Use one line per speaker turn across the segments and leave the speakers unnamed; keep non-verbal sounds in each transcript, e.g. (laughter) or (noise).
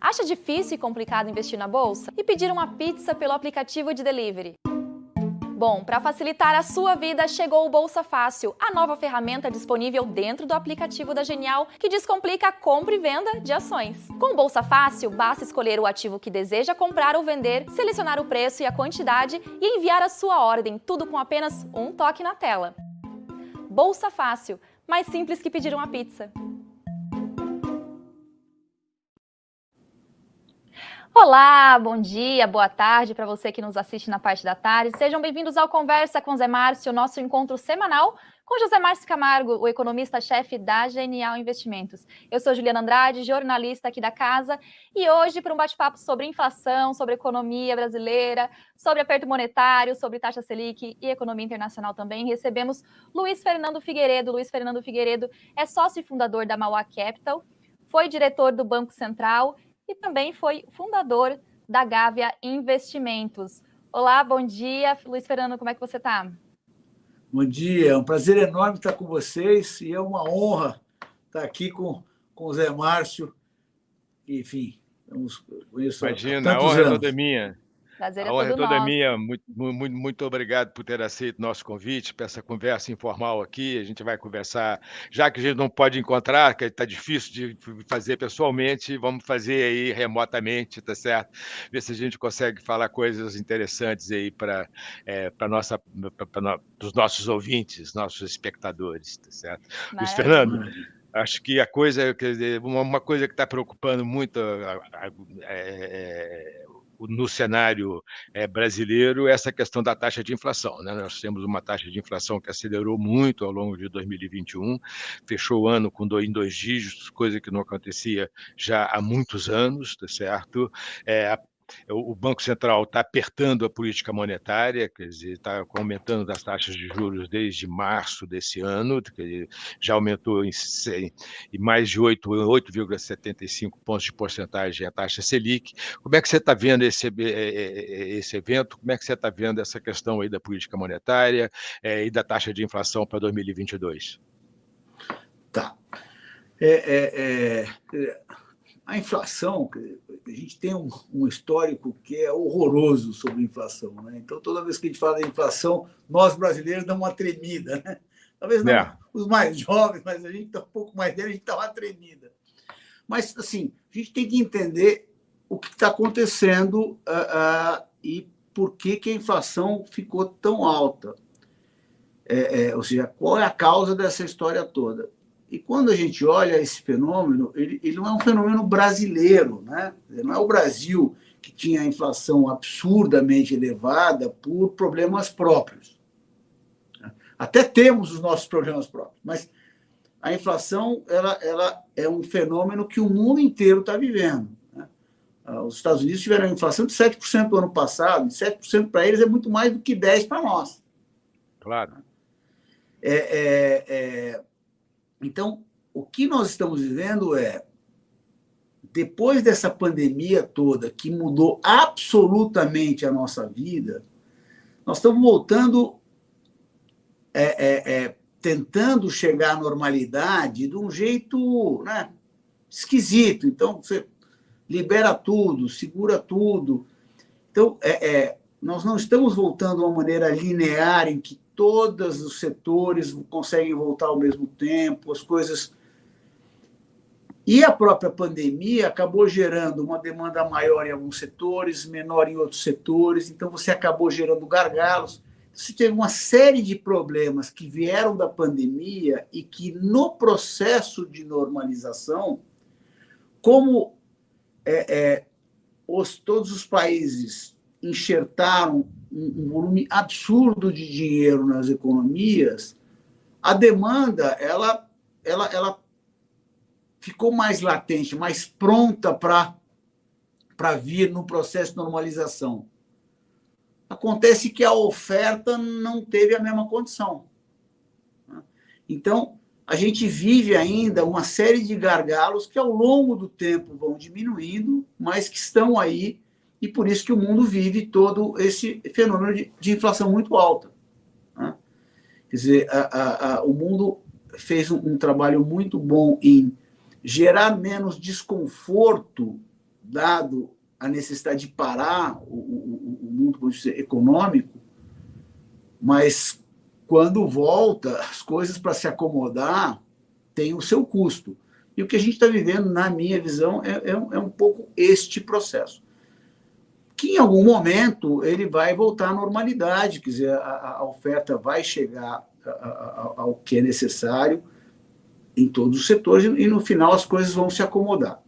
Acha difícil e complicado investir na bolsa? E pedir uma pizza pelo aplicativo de delivery? Bom, para facilitar a sua vida, chegou o Bolsa Fácil, a nova ferramenta disponível dentro do aplicativo da Genial que descomplica a compra e venda de ações. Com o Bolsa Fácil, basta escolher o ativo que deseja comprar ou vender, selecionar o preço e a quantidade e enviar a sua ordem, tudo com apenas um toque na tela. Bolsa Fácil, mais simples que pedir uma pizza. Olá, bom dia, boa tarde para você que nos assiste na parte da tarde. Sejam bem-vindos ao Conversa com Zé Márcio, nosso encontro semanal com José Márcio Camargo, o economista-chefe da Genial Investimentos. Eu sou Juliana Andrade, jornalista aqui da casa, e hoje para um bate-papo sobre inflação, sobre economia brasileira, sobre aperto monetário, sobre taxa Selic e economia internacional também, recebemos Luiz Fernando Figueiredo. Luiz Fernando Figueiredo é sócio e fundador da Mauá Capital, foi diretor do Banco Central e também foi fundador da Gávea Investimentos. Olá, bom dia. Luiz Fernando, como é que você está?
Bom dia, é um prazer enorme estar com vocês e é uma honra estar aqui com, com o Zé Márcio. Enfim,
conheço Imagina, a honra é toda minha.
Prazer
é
a honra
é
toda
minha. Muito, muito, muito obrigado por ter aceito nosso convite para essa conversa informal aqui. A gente vai conversar, já que a gente não pode encontrar, que está difícil de fazer pessoalmente, vamos fazer aí remotamente, tá certo? Ver se a gente consegue falar coisas interessantes aí para é, para nossa para os nossos ouvintes, nossos espectadores, tá certo? Maravilha. Luiz Fernando, acho que a coisa, quer dizer, uma, uma coisa que está preocupando muito é, no cenário é, brasileiro essa questão da taxa de inflação. Né? Nós temos uma taxa de inflação que acelerou muito ao longo de 2021, fechou o ano com dois, em dois dígitos, coisa que não acontecia já há muitos anos, tá certo? É, o Banco Central está apertando a política monetária, quer dizer, está aumentando as taxas de juros desde março desse ano, já aumentou em, em mais de 8,75 pontos de porcentagem a taxa Selic. Como é que você está vendo esse, esse evento? Como é que você está vendo essa questão aí da política monetária é, e da taxa de inflação para 2022?
Tá. É, é, é a inflação, a gente tem um, um, histórico que é horroroso sobre inflação. Né? Então, toda vez que a gente fala de inflação, nós brasileiros damos uma tremida. Né? Talvez não é. os mais jovens, mas a gente está um pouco mais velho, a gente dá uma tremida. Mas, assim, a gente tem que entender o que está acontecendo uh, uh, e por que, que a inflação ficou tão alta. É, é, ou seja, qual é a causa dessa história toda? E quando a gente olha esse fenômeno, ele, ele não é um fenômeno brasileiro, né? não é o Brasil que tinha a inflação absurdamente elevada por problemas próprios. Até temos os nossos problemas próprios, mas a inflação ela, ela é um fenômeno que o mundo inteiro está vivendo. Né? Ah, os Estados Unidos tiveram uma inflação de 7% no ano passado, e 7% para eles é muito mais do que 10% para nós.
Claro.
É, é, é, então, o que nós estamos vivendo é, depois dessa pandemia toda, que mudou absolutamente a nossa vida, nós estamos voltando, é, é, é, tentando chegar à normalidade de um jeito né, esquisito. Então, você libera tudo, segura tudo. Então, é, é, nós não estamos voltando a uma maneira linear em que todos os setores conseguem voltar ao mesmo tempo, as coisas. E a própria pandemia acabou gerando uma demanda maior em alguns setores, menor em outros setores, então você acabou gerando gargalos. Você teve uma série de problemas que vieram da pandemia e que, no processo de normalização, como é, é, os, todos os países enxertaram um volume absurdo de dinheiro nas economias, a demanda ela, ela, ela ficou mais latente, mais pronta para vir no processo de normalização. Acontece que a oferta não teve a mesma condição. Então, a gente vive ainda uma série de gargalos que, ao longo do tempo, vão diminuindo, mas que estão aí e por isso que o mundo vive todo esse fenômeno de, de inflação muito alta. Né? Quer dizer, a, a, a, o mundo fez um, um trabalho muito bom em gerar menos desconforto, dado a necessidade de parar o, o, o mundo econômico, mas quando volta, as coisas para se acomodar têm o seu custo. E o que a gente está vivendo, na minha visão, é, é, é, um pouco este processo. Que em algum momento ele vai voltar à normalidade, quer dizer, a, a oferta vai chegar ao que é necessário em todos os setores e no final as coisas vão se acomodar.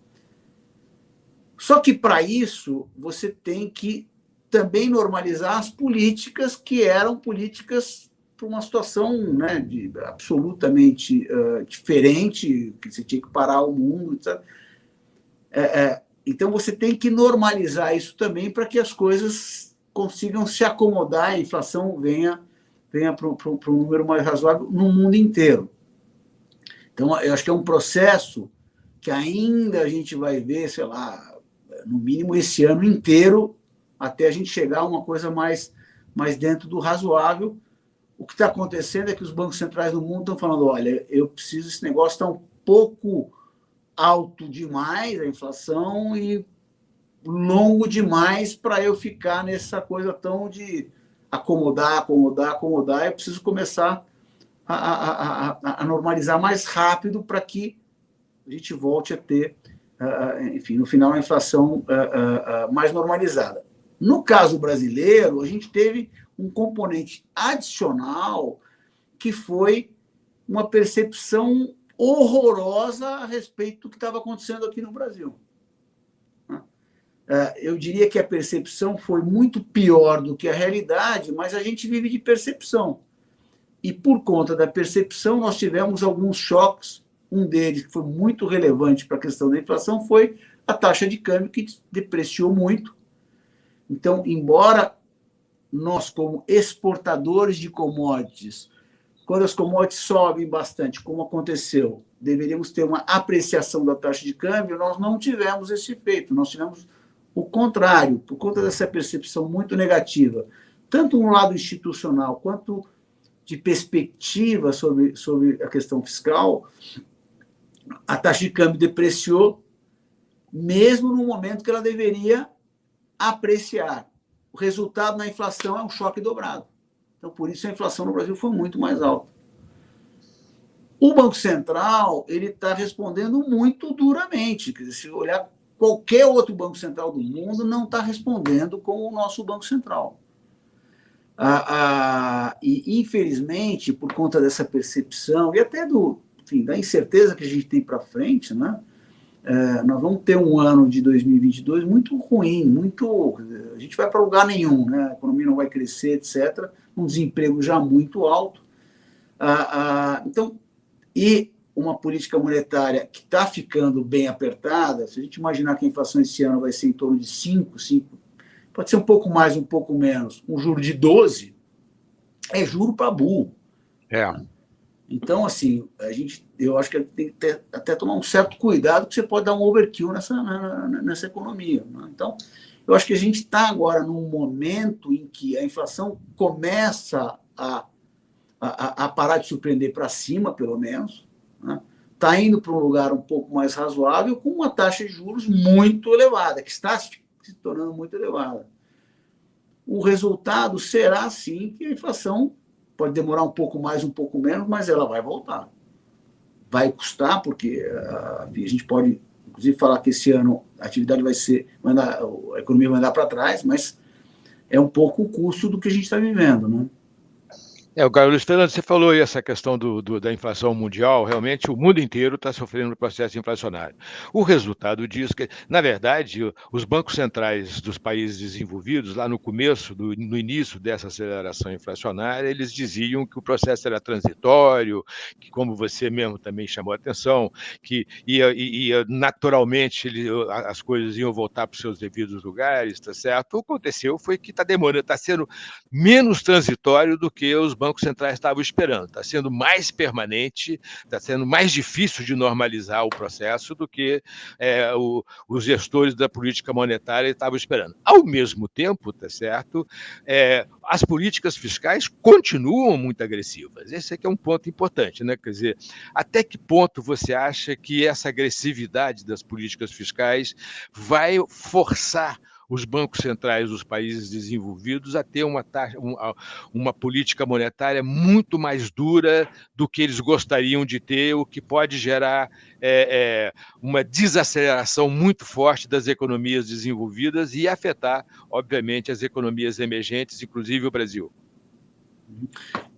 Só que para isso você tem que também normalizar as políticas que eram políticas para uma situação né, de, absolutamente uh, diferente, que você tinha que parar o mundo, etc. É, é, então você tem que normalizar isso também para que as coisas consigam se acomodar, a inflação venha, venha para um número mais razoável no mundo inteiro. Então, eu acho que é um processo que ainda a gente vai ver, sei lá, no mínimo esse ano inteiro, até a gente chegar a uma coisa mais, mais dentro do razoável. O que está acontecendo é que os bancos centrais do mundo estão falando: olha, eu preciso, esse negócio está um pouco alto demais, a inflação, e longo demais para eu ficar nessa coisa tão de acomodar, acomodar, acomodar. Eu preciso começar a, a, a, a normalizar mais rápido para que a gente volte a ter, enfim, no final, a inflação mais normalizada. No caso brasileiro, a gente teve um componente adicional que foi uma percepção horrorosa a respeito do que estava acontecendo aqui no Brasil. É, eu diria que a percepção foi muito pior do que a realidade, mas a gente vive de percepção. E por conta da percepção, nós tivemos alguns choques. Um deles, que foi muito relevante para a questão da inflação, foi a taxa de câmbio, que depreciou muito. Então, embora nós, como exportadores de commodities, quando as commodities sobem bastante, como aconteceu, deveríamos ter uma apreciação da taxa de câmbio, nós não tivemos esse efeito, nós tivemos o contrário, por conta dessa percepção muito negativa, tanto no lado institucional quanto de perspectiva sobre, sobre a questão fiscal, a taxa de câmbio depreciou, mesmo no momento que ela deveria apreciar. O resultado na inflação é um choque dobrado. Então, por isso, a inflação no Brasil foi muito mais alta. O Banco Central ele está respondendo muito duramente. Quer dizer, se olhar qualquer outro Banco Central do mundo, não está respondendo como o nosso Banco Central. Ah, ah, e, infelizmente, por conta dessa percepção e até do, enfim, da incerteza que a gente tem para frente, né? É, nós vamos ter um ano de 2022 muito ruim, muito. A gente vai para lugar nenhum, né? a economia não vai crescer, etc. Um desemprego já muito alto. Ah, ah, então, e uma política monetária que está ficando bem apertada, se a gente imaginar que a inflação esse ano vai ser em torno de 5, 5, pode ser um pouco mais, um pouco menos, um juro de 12, é juro para burro.
É.
Então, assim, a gente, eu acho que tem que ter, até tomar um certo cuidado, que você pode dar um overkill nessa, nessa economia. Né? Então, eu acho que a gente está agora num momento em que a inflação começa a, a, a parar de surpreender para cima, pelo menos. Está né? Tá indo para um lugar um pouco mais razoável, com uma taxa de juros muito elevada, que está se tornando muito elevada. O resultado será, sim, que a inflação pode demorar um pouco mais, um pouco menos, mas ela vai voltar. Vai custar, porque uh, a gente pode, inclusive, falar que esse ano a atividade vai ser, a economia vai andar para trás, mas é um pouco o custo do que a gente está vivendo, né?
É, o Carlos Fernando, você falou aí essa questão do, do, da inflação mundial, realmente o mundo inteiro está sofrendo um processo inflacionário. O resultado disso, que, na verdade, os bancos centrais dos países desenvolvidos, lá no começo, do, no início dessa aceleração inflacionária, eles diziam que o processo era transitório, que, como você mesmo também chamou a atenção, que ia, ia naturalmente ele, as coisas iam voltar para os seus devidos lugares, tá certo? O que aconteceu foi que está demorando, está sendo menos transitório do que os bancos bancos centrais estavam esperando. Está sendo mais permanente, está sendo mais difícil de normalizar o processo do que é, o, os gestores da política monetária estavam esperando. Ao mesmo tempo, tá certo, é, as políticas fiscais continuam muito agressivas. Esse aqui é um ponto importante, né? Quer dizer, até que ponto você acha que essa agressividade das políticas fiscais vai forçar os bancos centrais dos países desenvolvidos a ter uma, taxa, uma, uma, política monetária muito mais dura do que eles gostariam de ter, o que pode gerar é, é, uma desaceleração muito forte das economias desenvolvidas e afetar, obviamente, as economias emergentes, inclusive o Brasil.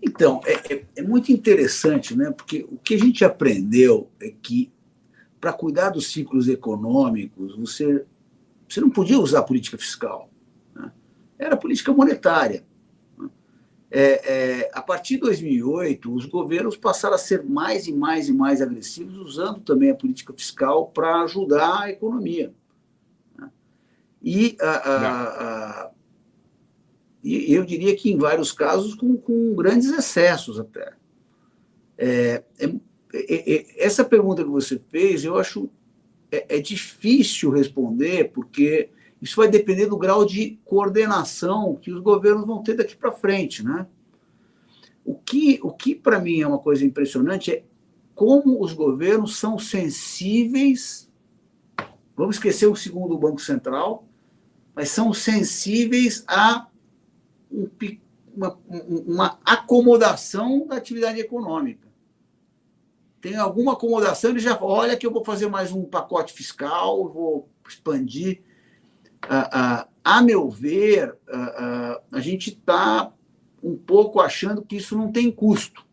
Então, é, é, é muito interessante, né? porque o que a gente aprendeu é que, para cuidar dos ciclos econômicos, você você não podia usar política fiscal. Né? Era política monetária. Né? É, é, a partir de 2008, os governos passaram a ser mais e mais e mais agressivos, usando também a política fiscal para ajudar a economia. Né? E, a, a, a, e, eu diria que, em vários casos, com, com grandes excessos até. É, é, é, é essa pergunta que você fez, eu acho é, é difícil responder, porque isso vai depender do grau de coordenação que os governos vão ter daqui para frente. Né? O que, o que para mim é uma coisa impressionante é como os governos são sensíveis, vamos esquecer o segundo Banco Central, mas são sensíveis a um, uma, uma acomodação da atividade econômica tem alguma acomodação, ele já olha que eu vou fazer mais um pacote fiscal, vou expandir. Ah, ah, a meu ver, ah, a gente está um pouco achando que isso não tem custo.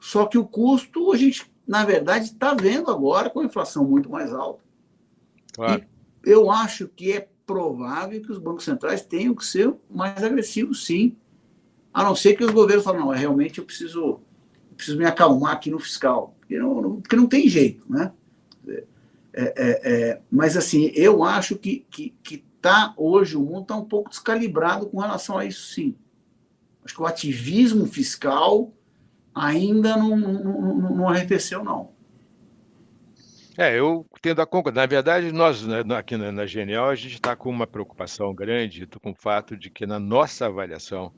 Só que o custo, a gente, na verdade, está vendo agora com a inflação muito mais alta. Claro. E eu acho que é provável que os bancos centrais tenham que ser mais agressivos, sim. A não ser que os governos falem, não, realmente eu preciso preciso me acalmar aqui no fiscal, porque não, não porque não tem jeito, né? É, é, é, mas, assim, eu acho que, que, que tá, hoje o mundo está um pouco descalibrado com relação a isso, sim. Acho que o ativismo fiscal ainda não, não, não, não arrefeceu, não.
É, eu tendo a concordar. Na verdade, nós né, aqui na, na Genial, a gente está com uma preocupação grande com o fato de que, na nossa avaliação,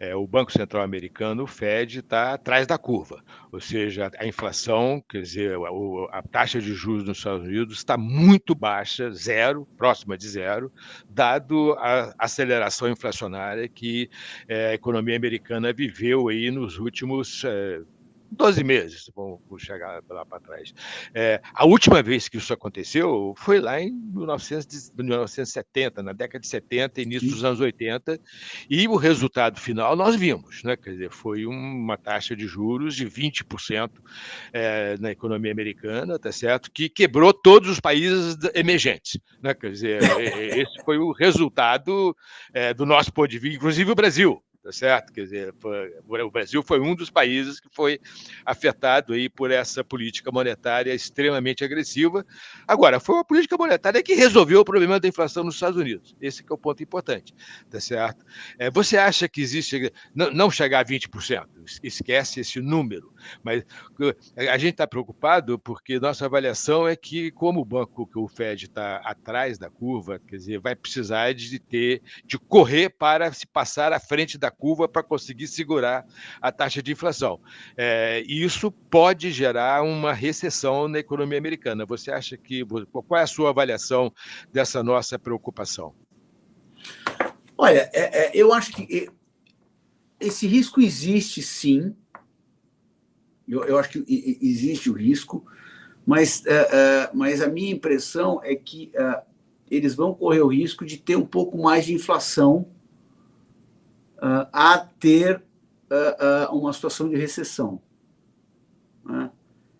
é, o Banco Central Americano, o Fed, está atrás da curva. Ou seja, a inflação, quer dizer, a, a taxa de juros nos Estados Unidos está muito baixa, zero, próxima de zero, dado a aceleração inflacionária que é, a economia americana viveu aí nos últimos é, 12 meses, vamos chegar lá para trás. É, a última vez que isso aconteceu foi lá em 1970, na década de 70, início dos anos 80, e o resultado final nós vimos, né? quer dizer, foi uma taxa de juros de 20% é, na economia americana, tá certo? que quebrou todos os países emergentes. Né? Quer dizer, esse foi o resultado é, do nosso ponto de vista, inclusive o Brasil tá certo? Quer dizer, foi, o Brasil foi um dos países que foi afetado aí por essa política monetária extremamente agressiva. Agora, foi uma política monetária que resolveu o problema da inflação nos Estados Unidos. Esse é o ponto importante, tá certo? É, você acha que existe não, não chegar a 20%, esquece esse número, mas a gente está preocupado porque nossa avaliação é que como o banco, que o Fed está atrás da curva, quer dizer, vai precisar de ter de correr para se passar à frente da curva para conseguir segurar a taxa de inflação. É, isso pode gerar uma recessão na economia americana. Você acha que. Qual é a sua avaliação dessa nossa preocupação?
Olha, é, é, eu acho que esse risco existe sim. Eu, eu acho que existe o risco, mas, é, é, mas a minha impressão é que é, eles vão correr o risco de ter um pouco mais de inflação uh, a ter uh, uma situação de recessão. Né?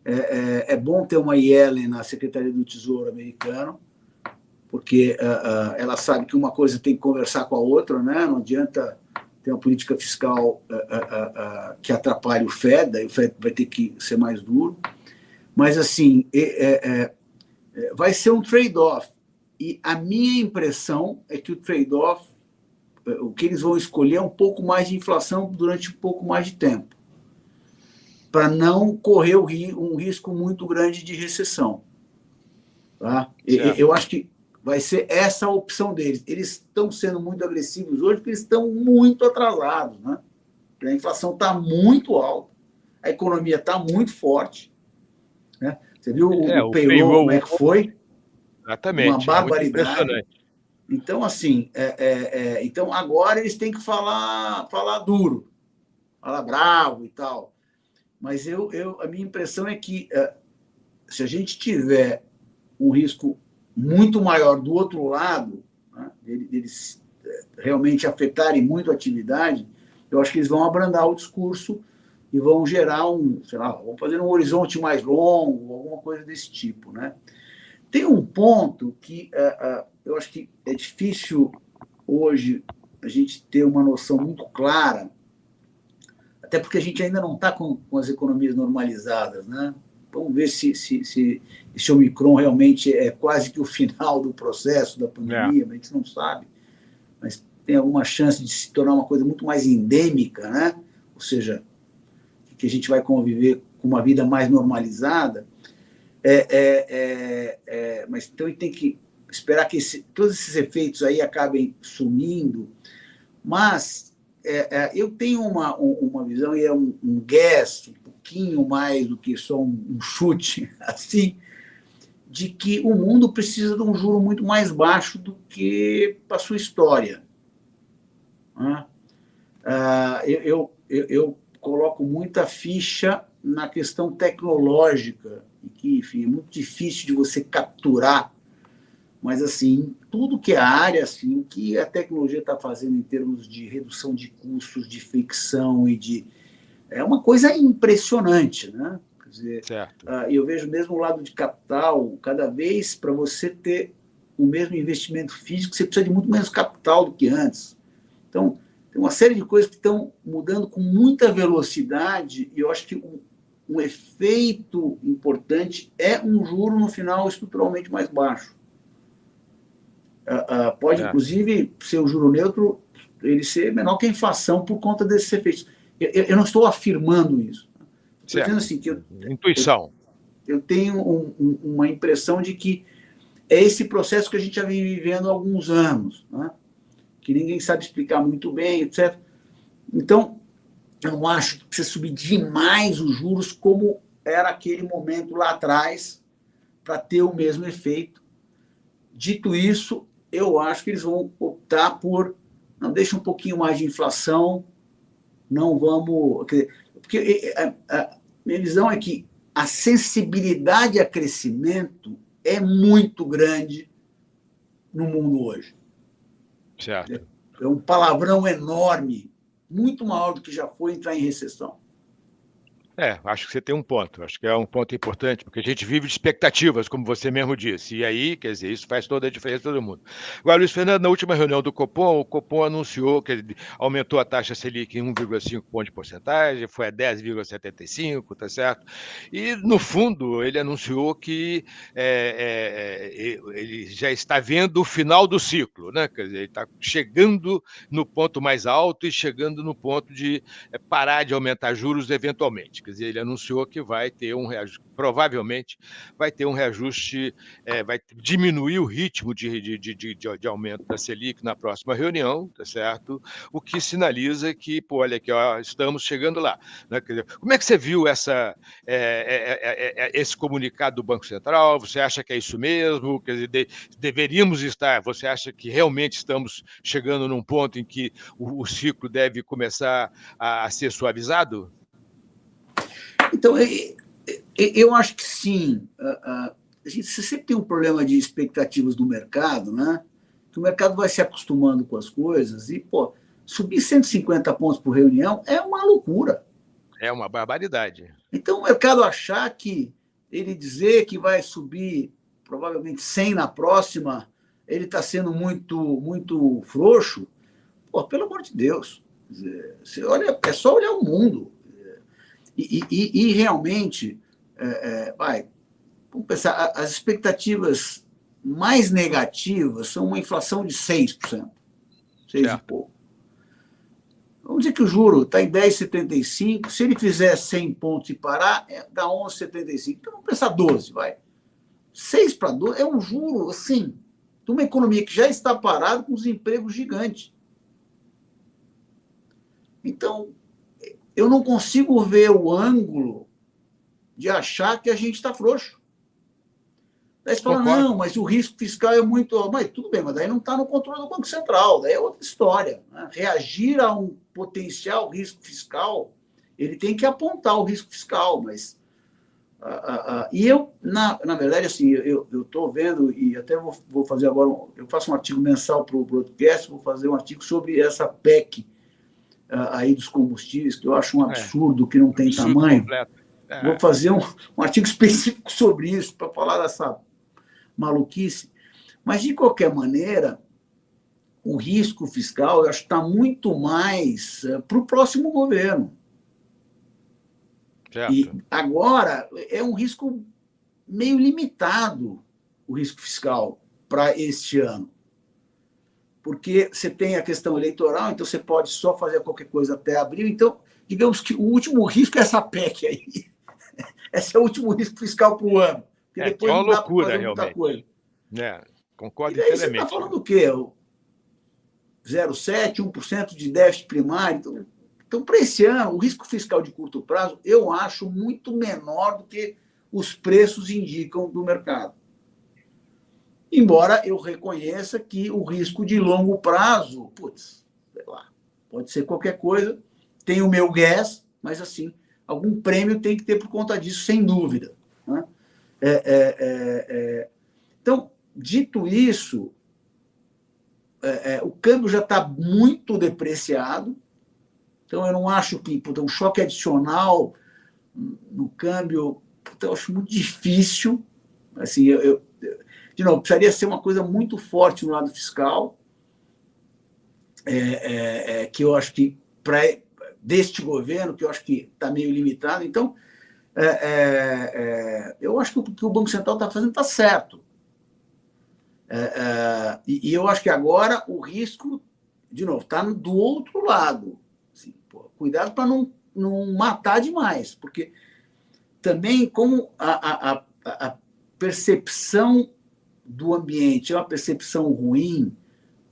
É, é, é, bom ter uma Yellen na Secretaria do Tesouro americano, porque ela sabe que uma coisa tem que conversar com a outra, né? não adianta ter uma política fiscal que atrapalhe o Fed, daí o Fed vai ter que ser mais duro. Mas, assim, é, é, vai ser um trade-off. E a minha impressão é que o trade-off o que eles vão escolher é um pouco mais de inflação durante um pouco mais de tempo, para não correr um risco muito grande de recessão. Tá? Eu acho que vai ser essa a opção deles. Eles estão sendo muito agressivos hoje porque eles estão muito atrasados. Né? A inflação está muito alta, a economia está muito forte. Né? Você viu é, o, o payroll, como é que foi?
Exatamente.
Uma é barbaridade. É então, assim, é, é, é, então agora eles têm que falar, falar duro, falar bravo e tal. Mas eu, eu, a minha impressão é que é, se a gente tiver um risco muito maior do outro lado, né, deles é, realmente afetarem muito a atividade, eu acho que eles vão abrandar o discurso e vão gerar um, sei lá, vão fazer um horizonte mais longo, alguma coisa desse tipo, né? Tem um ponto que eu acho que é difícil hoje a gente ter uma noção muito clara, até porque a gente ainda não está com, com, as economias normalizadas, né? Vamos ver se, se, se esse Omicron realmente é quase que o (laughs) final do processo da pandemia, é. a gente não sabe, mas tem alguma chance de se tornar uma coisa muito mais endêmica, né? Ou seja, que a gente vai conviver com uma vida mais normalizada. É, é, é, é, mas então tem que esperar que esse, todos esses efeitos aí acabem sumindo. Mas é, é, eu tenho uma, uma visão, e é um, um guess, um pouquinho mais do que só um, um chute, (laughs) assim, de que o mundo precisa de um juro muito mais baixo do que a sua história. Né? Ah, eu, eu, eu, coloco muita ficha na questão tecnológica que, enfim, é muito difícil de você capturar, mas, assim, tudo que é a área, assim, o que a tecnologia está fazendo em termos de redução de custos, de fricção e de... É uma coisa impressionante, né? Quer dizer, certo. Uh, eu vejo mesmo o lado de capital, cada vez para você ter o mesmo investimento físico, você precisa de muito menos capital do que antes. Então, tem uma série de coisas que estão mudando com muita velocidade e eu acho que um efeito importante é um juro no final estruturalmente mais baixo. Uh, uh, pode, é. inclusive, ser o juro neutro ele ser menor que a inflação por conta desses efeitos. Eu, eu não estou afirmando isso.
Estou dizendo assim que eu, intuição.
Eu, eu tenho um, um, uma impressão de que é esse processo que a gente já vem vivendo há alguns anos, né? que ninguém sabe explicar muito bem, etc. Então, eu não acho que precisa subir demais os juros como era aquele momento lá atrás para ter o mesmo efeito. Dito isso, eu acho que eles vão optar por não deixa um pouquinho mais de inflação, não vamos... Porque a, a minha visão é que a sensibilidade a crescimento é muito grande no mundo hoje.
Certo. É,
é um palavrão enorme muito maior do que já foi entrar em recessão.
É, acho que você tem um ponto. Acho que é um ponto importante, porque a gente vive de expectativas, como você mesmo disse. E aí, quer dizer, isso faz toda a diferença todo mundo. Agora, Luiz Fernando, na última reunião do Copom, o Copom anunciou que aumentou a taxa Selic em 1,5 ponto de porcentagem, foi a 10,75, tá certo? E, no fundo, ele anunciou que é, é, é ele já está vendo o final do ciclo, né? Quer dizer, ele está chegando no ponto mais alto e chegando no ponto de é, parar de aumentar juros eventualmente. Quer dizer, ele anunciou que vai ter um reajuste, provavelmente vai ter um reajuste, é, vai diminuir o ritmo de, de, de, de, aumento da Selic na próxima reunião, tá certo? O que sinaliza que, pô, olha aqui, ó, estamos chegando lá. Né? Dizer, como é que você viu essa, é, é, esse comunicado do Banco Central? Você acha que é isso mesmo? Quer dizer, de, deveríamos estar, você acha que realmente estamos chegando num ponto em que o, o ciclo deve começar a, a ser suavizado?
Então, eu acho que sim. A gente sempre tem um problema de expectativas do mercado, né? Que o mercado vai se acostumando com as coisas e, pô, subir 150 pontos por reunião é uma loucura.
É uma barbaridade.
Então, o mercado achar que ele dizer que vai subir provavelmente 100 na próxima, ele está sendo muito, muito frouxo, pô, pelo amor de Deus. Você olha, é só olhar o mundo. E, e, e realmente, é, é, vai, vamos pensar, as expectativas mais negativas são uma inflação de 6%, 6 certo. e pouco. Vamos dizer que o juro está em 10,75, se ele fizer 100 pontos e parar, é, dá 11,75. Então, vamos pensar 12, vai. 6 para 12 é um juro, assim, de uma economia que já está parada com os empregos gigantes. Então, eu não consigo ver o ângulo de achar que a gente está frouxo. Daí você fala, não, mas o risco fiscal é muito. Mas tudo bem, mas daí não está no controle do Banco Central, daí é outra história. Né? Reagir a um potencial risco fiscal, ele tem que apontar o risco fiscal, mas. Uh, uh, uh, e eu, na, na verdade, assim, eu estou vendo, e até vou, vou fazer agora, um, eu faço um artigo mensal para o broadcast, vou fazer um artigo sobre essa PEC aí dos combustíveis, que eu acho um é. absurdo, é, que não tem tamanho. É. Vou fazer um, um artigo (laughs) específico sobre isso, para falar dessa maluquice. Mas, de qualquer maneira, o risco fiscal, eu acho que está muito mais uh, para o próximo governo. Certo. E agora é um risco meio limitado, o risco fiscal, para este ano. Porque você tem a questão eleitoral, então você pode só fazer qualquer coisa até abril. Então, digamos que o último risco é essa PEC aí. (laughs) Esse é o último risco fiscal para o ano.
Porque é, depois é uma loucura, realmente. É, concordo inteiramente. Você está
falando o quê? 0,7%, 1% de déficit primário. Então, então para esse ano, o risco fiscal de curto prazo eu acho muito menor do que os preços indicam do mercado. Embora eu reconheça que o risco de longo prazo, putz, sei lá, pode ser qualquer coisa, tem o meu gas, mas assim, algum prêmio tem que ter por conta disso, sem dúvida. Né? É, é, é, é. então, dito isso, é, é, o câmbio já está muito depreciado, então eu não acho que puta, um choque adicional no câmbio, puta, eu acho muito difícil. Assim, eu, eu, de novo, precisaria ser uma coisa muito forte no lado fiscal, que eu acho que para deste governo, que eu acho que está meio limitado. Então, é, é, é, eu acho que o que o Banco Central está fazendo está certo. É, é, e, e, eu acho que agora o risco, de novo, está do outro lado. Assim, pô, cuidado para não, não matar demais, porque também como a, a, a percepção do ambiente é uma percepção ruim,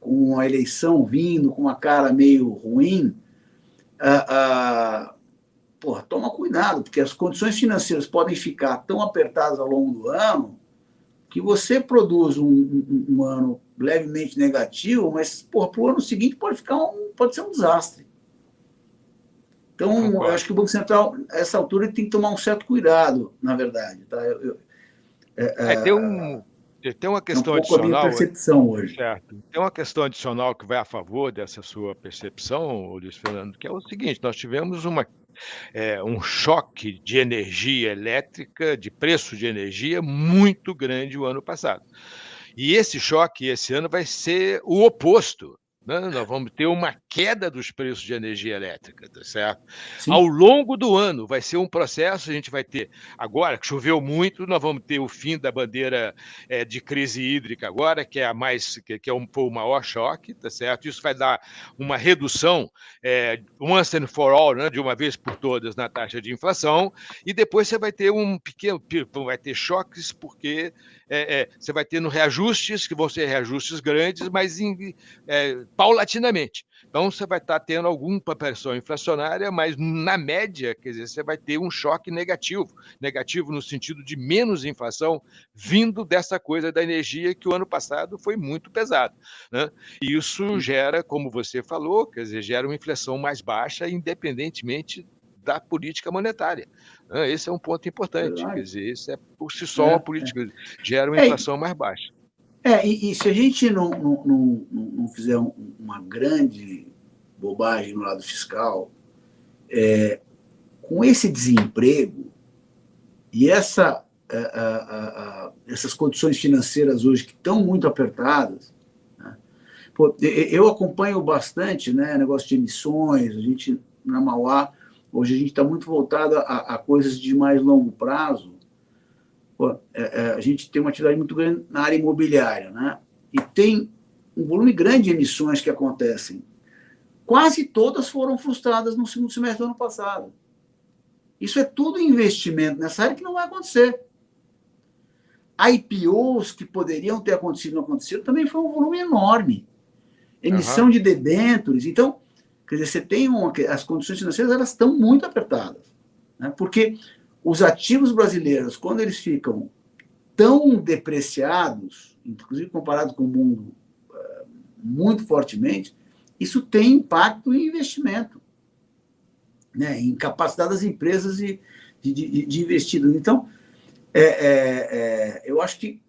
com a eleição vindo, com uma cara meio ruim, ah, ah, porra, toma cuidado, porque as condições financeiras podem ficar tão apertadas ao longo do ano que você produz um, um, um ano levemente negativo, mas para o ano seguinte pode ficar um, pode ser um desastre. Então, eu acho que o Banco Central, essa altura, tem que tomar um certo cuidado, na verdade. Tá? Eu, eu,
é, é, tem um, tem uma questão
é um
adicional.
A minha percepção hoje.
Certo. Tem uma questão adicional que vai a favor dessa sua percepção, Luiz Fernando, que é o seguinte: nós tivemos uma, é, um choque de energia elétrica, de preço de energia, muito grande o ano passado. E esse choque, esse ano, vai ser o oposto. Né? Nós vamos ter uma queda dos preços de energia elétrica, tá certo? Sim. Ao longo do ano vai ser um processo, a gente vai ter, agora que choveu muito, nós vamos ter o fim da bandeira é, de crise hídrica agora, que é a mais, que, que é um, o maior choque, tá certo? Isso vai dar uma redução é, once and for all, né, de uma vez por todas na taxa de inflação, e depois você vai ter um pequeno, vai ter choques porque é, é, você vai tendo reajustes, que vão ser reajustes grandes, mas em, é, paulatinamente. Então, você vai estar tendo alguma pressão inflacionária, mas na média, quer dizer, você vai ter um choque negativo negativo no sentido de menos inflação vindo dessa coisa da energia que o ano passado foi muito pesado. Né? Isso gera, como você falou, quer dizer, gera uma inflação mais baixa, independentemente da política monetária. Né? Esse é um ponto importante. Quer dizer, isso é por si só uma é, política é. gera uma é, inflação mais baixa.
É, e, e se a gente não, não, não, não fizer um, uma grande bobagem no lado fiscal, é, com esse desemprego e essa, a, a, a, essas condições financeiras hoje que estão muito apertadas, né? Pô, eu acompanho bastante né, negócio de emissões, a gente na Mauá Hoje a gente está muito voltado a, a, coisas de mais longo prazo. Pô, é, é, a gente tem uma atividade muito grande na área imobiliária, né? E tem um volume grande de emissões que acontecem quase todas foram frustradas no segundo semestre do ano passado. Isso é tudo investimento nessa área que não vai acontecer. IPOs que poderiam ter acontecido e não aconteceram também foi um volume enorme. Emissão uhum. de debêntures. Então, quer dizer, você tem uma, as condições financeiras elas estão muito apertadas. Né? Porque os ativos brasileiros, quando eles ficam tão depreciados, inclusive comparado com o mundo uh, muito fortemente, isso tem impacto em investimento, né? em capacidade das empresas de, de, de. Então, é, é, é, eu acho que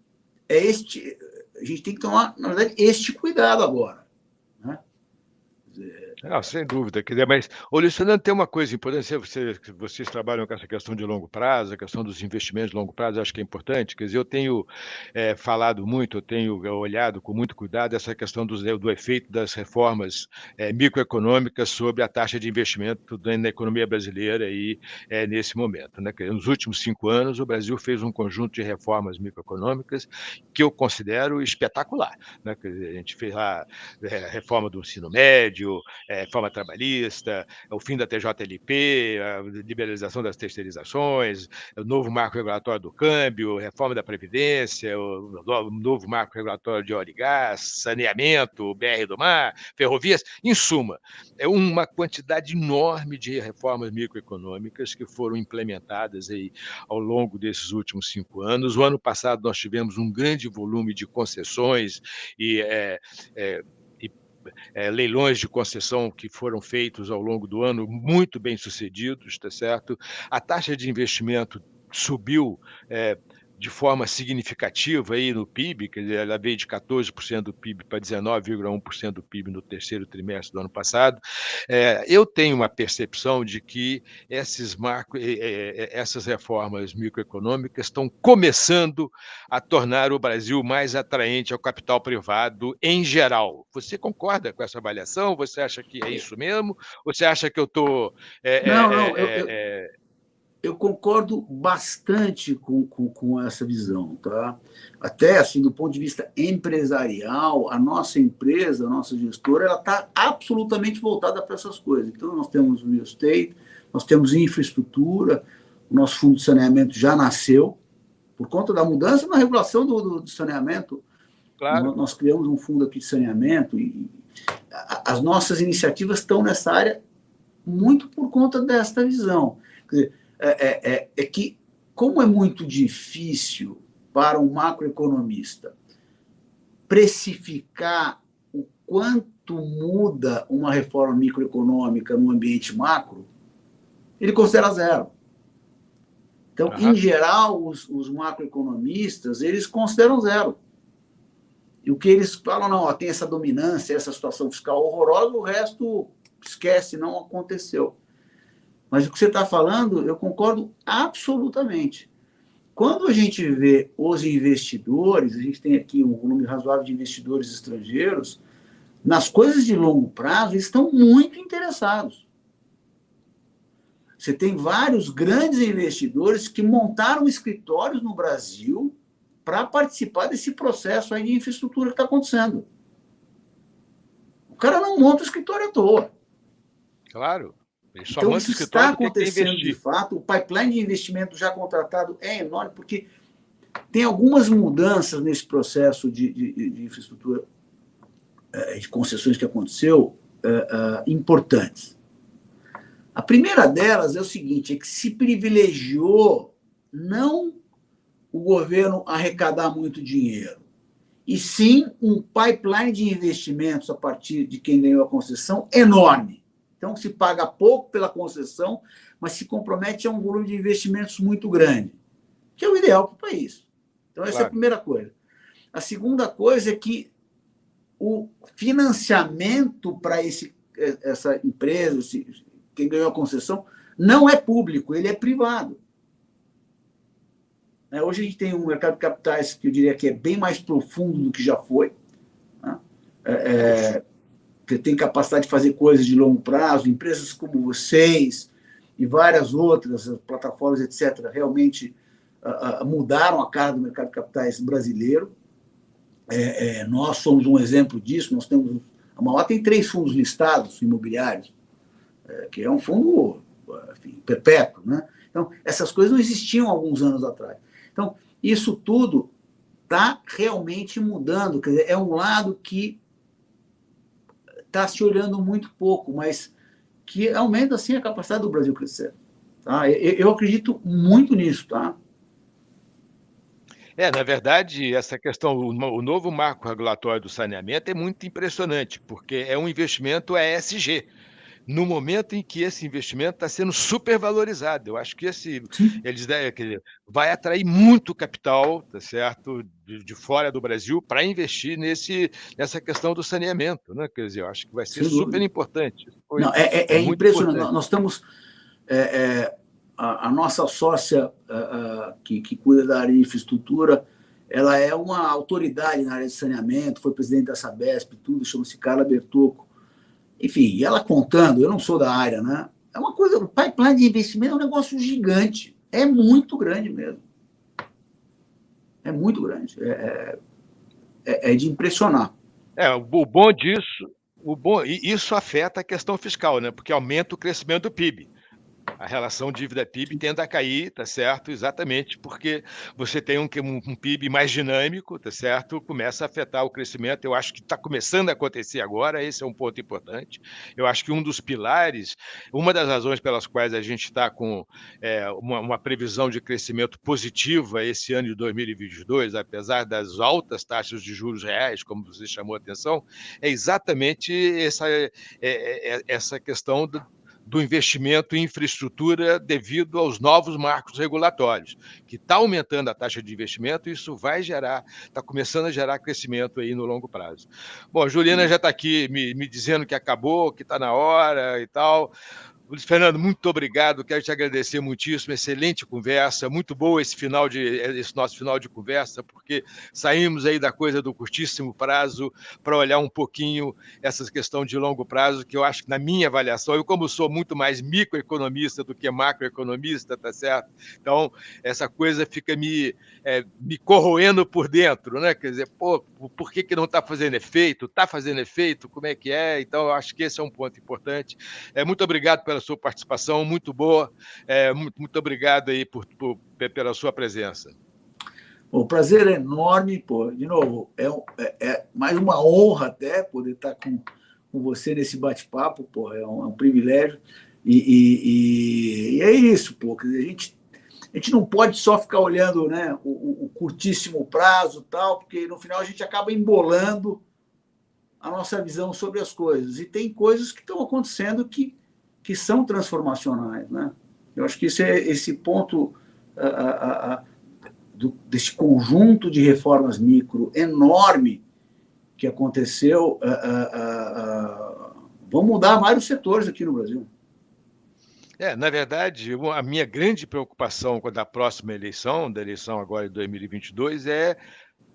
é este, a gente tem que tomar, na verdade, este cuidado agora. Né?
Não, sem dúvida. Quer dizer, mas, ô, Luciano, tem uma coisa importante, você, vocês trabalham com essa questão de longo prazo, a questão dos investimentos de longo prazo, acho que é importante. Quer dizer, eu tenho é, falado muito, eu tenho olhado com muito cuidado essa questão do, do efeito das reformas é, microeconômicas sobre a taxa de investimento na economia brasileira aí, é, nesse momento. Né? Nos últimos cinco anos, o Brasil fez um conjunto de reformas microeconômicas que eu considero espetacular. Né? Dizer, a gente fez lá a reforma do ensino médio, reforma trabalhista, o fim da TJLP, a liberalização das terceirizações, o novo marco regulatório do câmbio, reforma da Previdência, o novo marco regulatório de óleo e gás, saneamento, BR do mar, ferrovias, em suma, é uma quantidade enorme de reformas microeconômicas que foram implementadas aí ao longo desses últimos cinco anos. O ano passado nós tivemos um grande volume de concessões e é, é, é, leilões de concessão que foram feitos ao longo do ano, muito bem sucedidos, está certo? A taxa de investimento subiu é, de forma significativa aí no PIB, quer dizer, ela veio de 14% do PIB para 19,1% do PIB no terceiro trimestre do ano passado. É, eu tenho uma percepção de que esses marcos, essas reformas microeconômicas estão começando a tornar o Brasil mais atraente ao capital privado em geral. Você concorda com essa avaliação? Você acha que é isso mesmo? Ou você acha que eu estou...
É, não, é, não, eu, eu eu concordo bastante com, com, com, essa visão. Tá? Até assim, do ponto de vista empresarial, a nossa empresa, a nossa gestora, ela está absolutamente voltada para essas coisas. Então, nós temos o real estate, nós temos infraestrutura, o nosso fundo de saneamento já nasceu, por conta da mudança na regulação do, do, do saneamento. Claro. Nós criamos um fundo aqui de saneamento e as nossas iniciativas estão nessa área muito por conta desta visão. Quer dizer, é, é, é, é que, como é muito difícil para um macroeconomista precificar o quanto muda uma reforma microeconômica no ambiente macro, ele considera zero. Então, uhum. em geral, os, os, macroeconomistas, eles consideram zero. E o que eles falam, não, ó, tem essa dominância, essa situação fiscal horrorosa, o resto esquece, não aconteceu. Mas o que você está falando, eu concordo absolutamente. Quando a gente vê os investidores, a gente tem aqui um volume razoável de investidores estrangeiros, nas coisas de longo prazo, eles estão muito interessados. Você tem vários grandes investidores que montaram escritórios no Brasil para participar desse processo aí de infraestrutura que está acontecendo. O cara não monta o escritório à toa.
Claro
então, isso está acontecendo de fato. O pipeline de investimento já contratado é enorme, porque tem algumas mudanças nesse processo de, de, de infraestrutura, eh, de concessões que aconteceu, uh, uh, importantes. A primeira delas é o seguinte, é que se privilegiou não o governo arrecadar muito dinheiro, e sim um pipeline de investimentos a partir de quem ganhou a concessão enorme. Então, se paga pouco pela concessão, mas se compromete a um volume de investimentos muito grande, que é o ideal para o país. Então, essa claro. é a primeira coisa. A segunda coisa é que o financiamento para essa empresa, quem ganhou a concessão, não é público, ele é privado. É, hoje a gente tem um mercado de capitais que eu diria que é bem mais profundo do que já foi. Né? É, é que tem capacidade de fazer coisas de longo prazo, empresas como vocês e várias outras plataformas, etc., realmente uh, uh, mudaram a cara do mercado de capitais brasileiro. É, é, nós somos um exemplo disso, nós temos A Mauá tem três fundos listados imobiliários, é, que é um fundo enfim, perpétuo. Né? Então, essas coisas não existiam alguns anos atrás. Então, isso tudo está realmente mudando. Quer dizer, é um lado que está se olhando muito pouco, mas que aumenta, assim, a capacidade do Brasil crescer. Tá? Eu, acredito muito nisso. Tá?
É, na verdade, essa questão, o novo marco regulatório do saneamento é muito impressionante, porque é um investimento ESG, no momento em que esse investimento está sendo supervalorizado. Eu acho que esse eles que vai atrair muito capital, tá certo, de, de fora do Brasil para investir nesse nessa questão do saneamento, né? Quer dizer, eu acho que vai ser super importante.
Foi, Não, é, é, é impressionante. Importante. Nós estamos é, é a, a nossa sócia que, que cuida da área de infraestrutura, ela é uma autoridade na área de saneamento, foi presidente da Sabesp, tudo, chama-se Carla Bertocco. Enfim, ela contando, eu não sou da área, né? É uma coisa, o pipeline de investimento é um negócio gigante, é muito grande mesmo. É muito grande, é, é, é de impressionar.
É, o bom disso, o bom, isso afeta a questão fiscal, né? Porque aumenta o crescimento do PIB a relação dívida-PIB tende a cair, tá certo? Exatamente porque você tem um, um, PIB mais dinâmico, tá certo? Começa a afetar o crescimento. Eu acho que está começando a acontecer agora, esse é um ponto importante. Eu acho que um dos pilares, uma das razões pelas quais a gente está com é, uma, uma, previsão de crescimento positiva esse ano de 2022, apesar das altas taxas de juros reais, como você chamou a atenção, é exatamente essa, é, é, é essa questão do, do investimento em infraestrutura devido aos novos marcos regulatórios, que está aumentando a taxa de investimento e isso vai gerar, está começando a gerar crescimento aí no longo prazo. Bom, a Juliana já está aqui me, me dizendo que acabou, que está na hora e tal. Luiz Fernando, muito obrigado. Quero te agradecer muitíssimo. Excelente conversa, muito boa esse final de esse nosso final de conversa, porque saímos aí da coisa do curtíssimo prazo para olhar um pouquinho essa questão de longo prazo, que eu acho que na minha avaliação, eu como sou muito mais microeconomista do que macroeconomista, tá certo? Então essa coisa fica me é, me corroendo por dentro, né? Quer dizer, pô, por que que não está fazendo efeito? Está fazendo efeito? Como é que é? Então eu acho que esse é um ponto importante. É muito obrigado pela pela sua participação, muito boa. É, muito, muito obrigado aí por, por, pela sua presença.
O prazer é enorme, pô. De novo, é, é, é, mais uma honra até poder estar com, com você nesse bate-papo, pô. É um, é um privilégio. E, e, e, e, é isso, pô. a gente, a gente não pode só ficar olhando né, o, o curtíssimo prazo tal, porque no final a gente acaba embolando a nossa visão sobre as coisas. E tem coisas que estão acontecendo que que são transformacionais. Né? Eu acho que esse, é, esse ponto a, a, a, do, desse conjunto de reformas micro enorme que aconteceu vão mudar vários setores aqui no Brasil.
É, na verdade, a minha grande preocupação com a próxima eleição, da eleição agora de 2022, é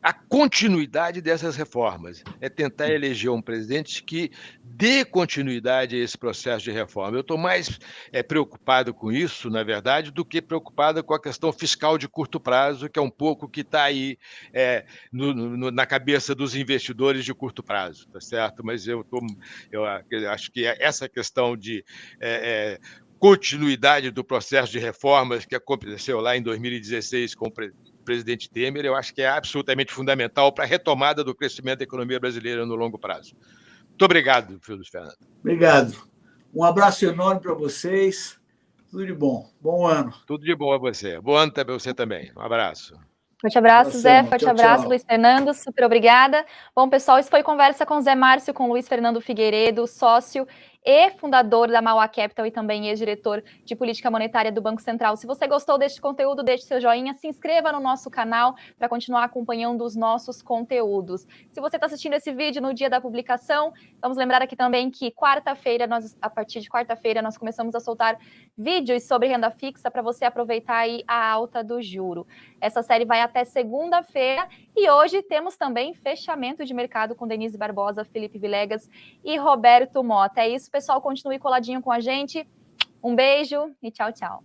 a continuidade dessas reformas, é tentar eleger um presidente que dê continuidade a esse processo de reforma. Eu estou mais é, preocupado com isso, na verdade, do que preocupado com a questão fiscal de curto prazo, que é um pouco que está aí é, no, no, na cabeça dos investidores de curto prazo, tá certo? Mas eu, tô, eu acho que essa questão de é, continuidade do processo de reformas que aconteceu lá em 2016 com o presidente Temer, eu acho que é absolutamente fundamental para a retomada do crescimento da economia brasileira no longo prazo. Muito obrigado, Luiz Fernando.
Obrigado. Um abraço enorme para vocês. Tudo de bom. Bom ano.
Tudo de bom a você. Bom ano para você também. Um abraço.
Forte abraço, Zé. Forte tchau, abraço, tchau. Luiz Fernando. Super obrigada. Bom, pessoal, isso foi conversa com Zé Márcio, com Luiz Fernando Figueiredo, sócio e fundador da Mauá Capital e também ex-diretor de política monetária do Banco Central. Se você gostou deste conteúdo, deixe seu joinha, se inscreva no nosso canal para continuar acompanhando os nossos conteúdos. Se você está assistindo esse vídeo no dia da publicação, vamos lembrar aqui também que quarta-feira, nós, a partir de quarta-feira, nós começamos a soltar vídeos sobre renda fixa para você aproveitar aí a alta do juro. Essa série vai até segunda-feira e hoje temos também fechamento de mercado com Denise Barbosa, Felipe Vilegas e Roberto Mota. É isso, pessoal continue coladinho com a gente. Um beijo e tchau, tchau.